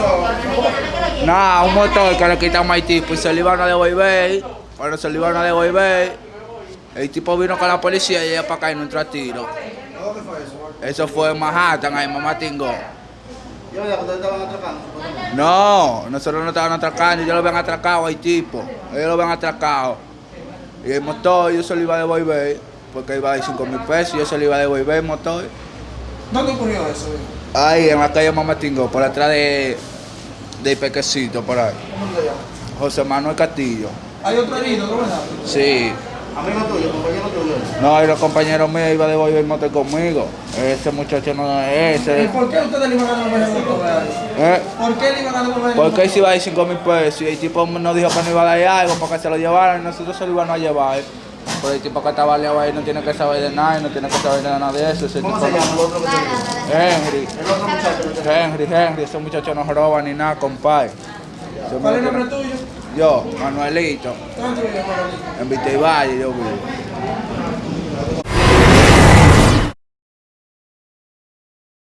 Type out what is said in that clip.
pasó? Nada, un motor que le quitamos al tipo y se lo iban a devolver. Cuando se lo iban a devolver, el tipo vino con la policía y ella para acá y no entró a tiro. ¿Dónde fue eso? Fue en Manhattan, ahí Mamá supuestamente. No, nosotros no estaban atracando, ellos lo habían atracado al tipo. Ellos lo habían atracado. Y el motor yo se lo iba a devolver, porque iba a dar 5 mil pesos, yo se lo iba a devolver el motor. ¿Dónde ocurrió eso? Ahí en la calle Mamá Tingo, por atrás de, de Pequecito, por ahí. ¿Cómo se llama? José Manuel Castillo. Hay otro herido, ¿no verdad? Sí. Amigo tuyo, compañero tuyo. No, y los compañeros míos iban a devolver el motor conmigo. Ese muchacho no es ¿Y ese. por qué ustedes le iban a devolver el él? ¿Eh? ¿Por qué le iban a devolver el Porque motor? él se iba a dar 5 mil pesos y el tipo nos dijo que no iba a dar algo para que se lo llevaran y nosotros se lo iban a llevar. Pero el tipo que estaba aliado ahí no tiene que saber de nada y no tiene que saber de nada de eso. Ese ¿Cómo tipo se llama el otro que te dijo? Henry. El otro muchacho. Henry, Henry, ese muchacho no roba ni nada, compadre. ¿Cuál es el nombre tuyo? Yo, Manuelito, ¿Dónde vive Manuelito? en Vitevalle yo vivo.